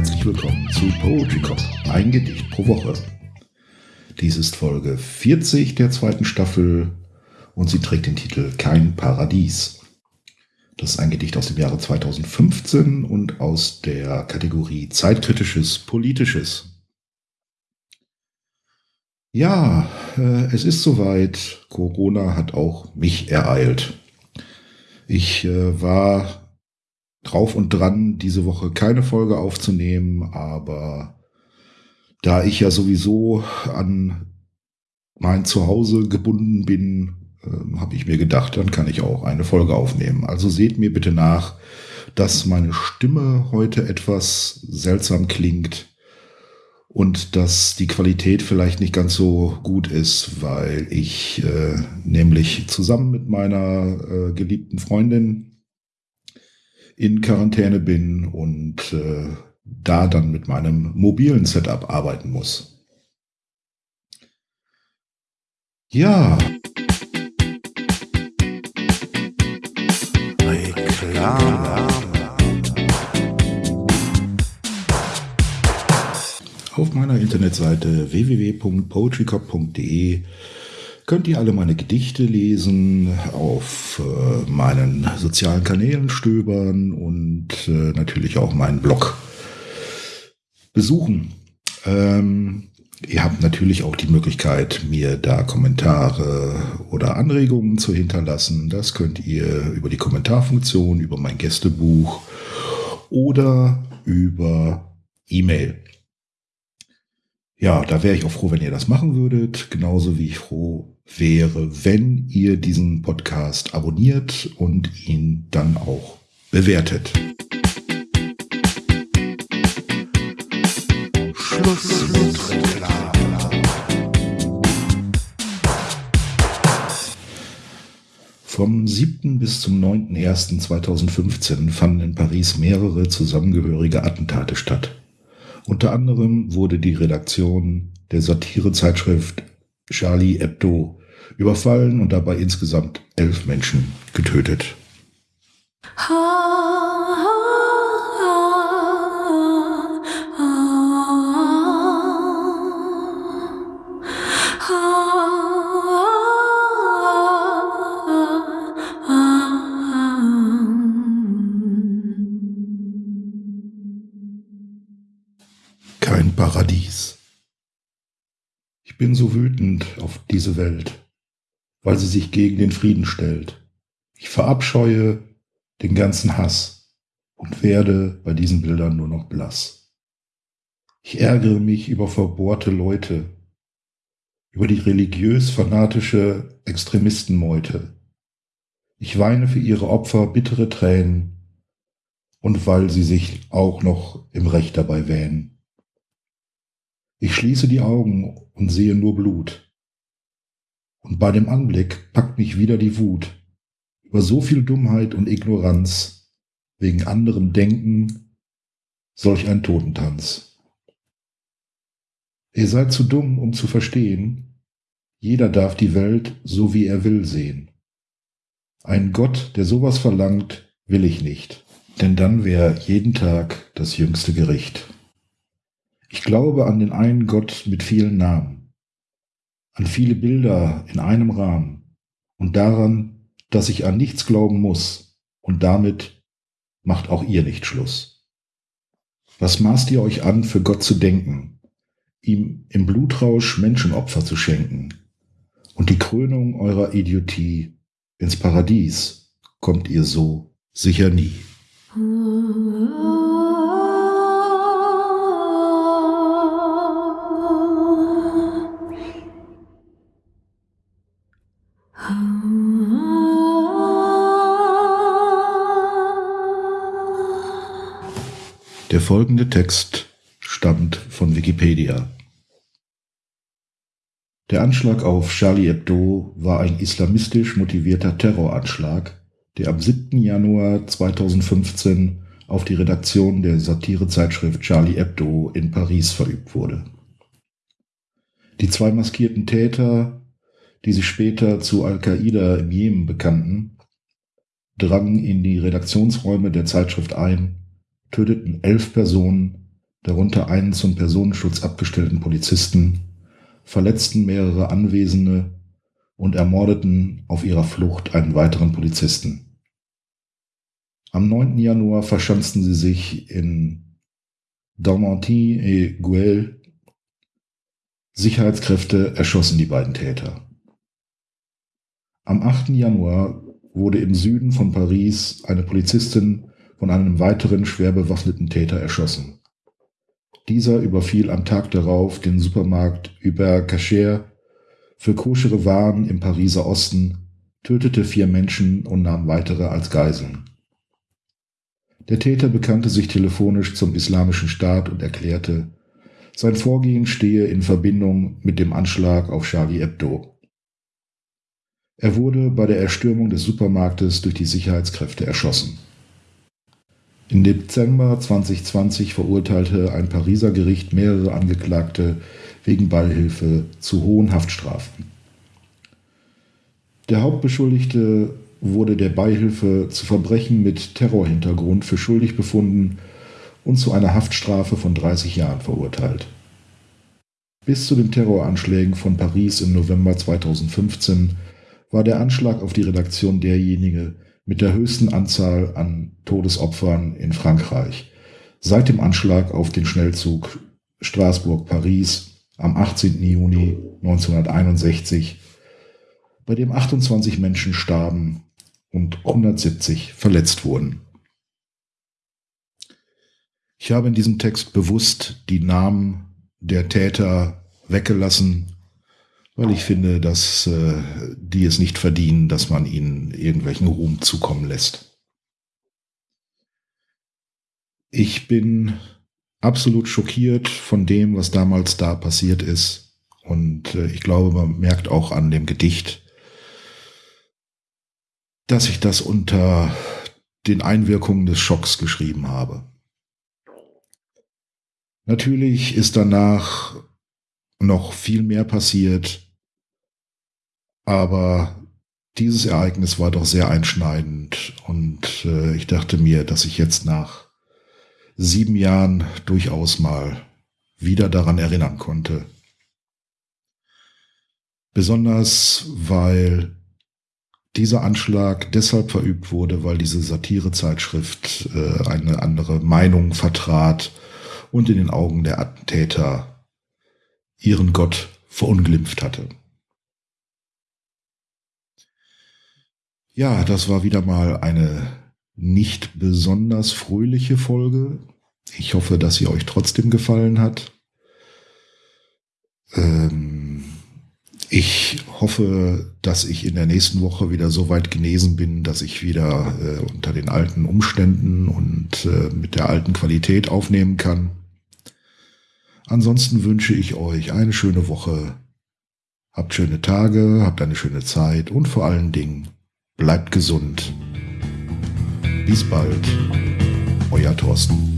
willkommen zu Poetry Cop, ein Gedicht pro Woche. Dies ist Folge 40 der zweiten Staffel und sie trägt den Titel Kein Paradies. Das ist ein Gedicht aus dem Jahre 2015 und aus der Kategorie Zeitkritisches Politisches. Ja, äh, es ist soweit. Corona hat auch mich ereilt. Ich äh, war drauf und dran, diese Woche keine Folge aufzunehmen, aber da ich ja sowieso an mein Zuhause gebunden bin, äh, habe ich mir gedacht, dann kann ich auch eine Folge aufnehmen. Also seht mir bitte nach, dass meine Stimme heute etwas seltsam klingt und dass die Qualität vielleicht nicht ganz so gut ist, weil ich äh, nämlich zusammen mit meiner äh, geliebten Freundin in Quarantäne bin und äh, da dann mit meinem mobilen Setup arbeiten muss. Ja. Reklame. Auf meiner Internetseite www.poetrycop.de könnt ihr alle meine Gedichte lesen, auf äh, meinen sozialen Kanälen stöbern und äh, natürlich auch meinen Blog besuchen. Ähm, ihr habt natürlich auch die Möglichkeit, mir da Kommentare oder Anregungen zu hinterlassen. Das könnt ihr über die Kommentarfunktion, über mein Gästebuch oder über E-Mail. Ja, da wäre ich auch froh, wenn ihr das machen würdet, genauso wie ich froh wäre, wenn ihr diesen Podcast abonniert und ihn dann auch bewertet. Schluss mit. Vom 7. bis zum 9.01.2015 fanden in Paris mehrere zusammengehörige Attentate statt. Unter anderem wurde die Redaktion der Satirezeitschrift Charlie Hebdo überfallen und dabei insgesamt elf Menschen getötet. Kein Paradies. Ich bin so wütend auf diese Welt weil sie sich gegen den Frieden stellt. Ich verabscheue den ganzen Hass und werde bei diesen Bildern nur noch blass. Ich ärgere mich über verbohrte Leute, über die religiös-fanatische Extremistenmeute. Ich weine für ihre Opfer bittere Tränen und weil sie sich auch noch im Recht dabei wähnen. Ich schließe die Augen und sehe nur Blut. Und bei dem Anblick packt mich wieder die Wut über so viel Dummheit und Ignoranz, wegen anderem Denken, solch ein Totentanz. Ihr seid zu dumm, um zu verstehen, jeder darf die Welt so wie er will sehen. Ein Gott, der sowas verlangt, will ich nicht, denn dann wäre jeden Tag das jüngste Gericht. Ich glaube an den einen Gott mit vielen Namen an viele Bilder in einem Rahmen und daran, dass ich an nichts glauben muss und damit macht auch ihr nicht Schluss. Was maßt ihr euch an, für Gott zu denken, ihm im Blutrausch Menschenopfer zu schenken und die Krönung eurer Idiotie ins Paradies kommt ihr so sicher nie. Der folgende Text stammt von Wikipedia. Der Anschlag auf Charlie Hebdo war ein islamistisch motivierter Terroranschlag, der am 7. Januar 2015 auf die Redaktion der Satirezeitschrift Charlie Hebdo in Paris verübt wurde. Die zwei maskierten Täter, die sich später zu Al-Qaida im Jemen bekannten, drangen in die Redaktionsräume der Zeitschrift ein töteten elf Personen, darunter einen zum Personenschutz abgestellten Polizisten, verletzten mehrere Anwesende und ermordeten auf ihrer Flucht einen weiteren Polizisten. Am 9. Januar verschanzten sie sich in Daumenty et Guel. Sicherheitskräfte erschossen die beiden Täter. Am 8. Januar wurde im Süden von Paris eine Polizistin von einem weiteren schwer bewaffneten Täter erschossen. Dieser überfiel am Tag darauf den Supermarkt Hubert Cacher für koschere Waren im Pariser Osten, tötete vier Menschen und nahm weitere als Geiseln. Der Täter bekannte sich telefonisch zum Islamischen Staat und erklärte, sein Vorgehen stehe in Verbindung mit dem Anschlag auf Charlie Hebdo. Er wurde bei der Erstürmung des Supermarktes durch die Sicherheitskräfte erschossen. Im Dezember 2020 verurteilte ein Pariser Gericht mehrere Angeklagte wegen Beihilfe zu hohen Haftstrafen. Der Hauptbeschuldigte wurde der Beihilfe zu Verbrechen mit Terrorhintergrund für schuldig befunden und zu einer Haftstrafe von 30 Jahren verurteilt. Bis zu den Terroranschlägen von Paris im November 2015 war der Anschlag auf die Redaktion derjenige mit der höchsten Anzahl an Todesopfern in Frankreich seit dem Anschlag auf den Schnellzug Straßburg-Paris am 18. Juni 1961, bei dem 28 Menschen starben und 170 verletzt wurden. Ich habe in diesem Text bewusst die Namen der Täter weggelassen, weil ich finde, dass äh, die es nicht verdienen, dass man ihnen irgendwelchen Ruhm zukommen lässt. Ich bin absolut schockiert von dem, was damals da passiert ist. Und äh, ich glaube, man merkt auch an dem Gedicht, dass ich das unter den Einwirkungen des Schocks geschrieben habe. Natürlich ist danach noch viel mehr passiert, aber dieses Ereignis war doch sehr einschneidend und äh, ich dachte mir, dass ich jetzt nach sieben Jahren durchaus mal wieder daran erinnern konnte. Besonders weil dieser Anschlag deshalb verübt wurde, weil diese Satirezeitschrift äh, eine andere Meinung vertrat und in den Augen der Attentäter ihren Gott verunglimpft hatte. Ja, das war wieder mal eine nicht besonders fröhliche Folge. Ich hoffe, dass sie euch trotzdem gefallen hat. Ähm, ich hoffe, dass ich in der nächsten Woche wieder so weit genesen bin, dass ich wieder äh, unter den alten Umständen und äh, mit der alten Qualität aufnehmen kann. Ansonsten wünsche ich euch eine schöne Woche. Habt schöne Tage, habt eine schöne Zeit und vor allen Dingen bleibt gesund. Bis bald, euer Thorsten.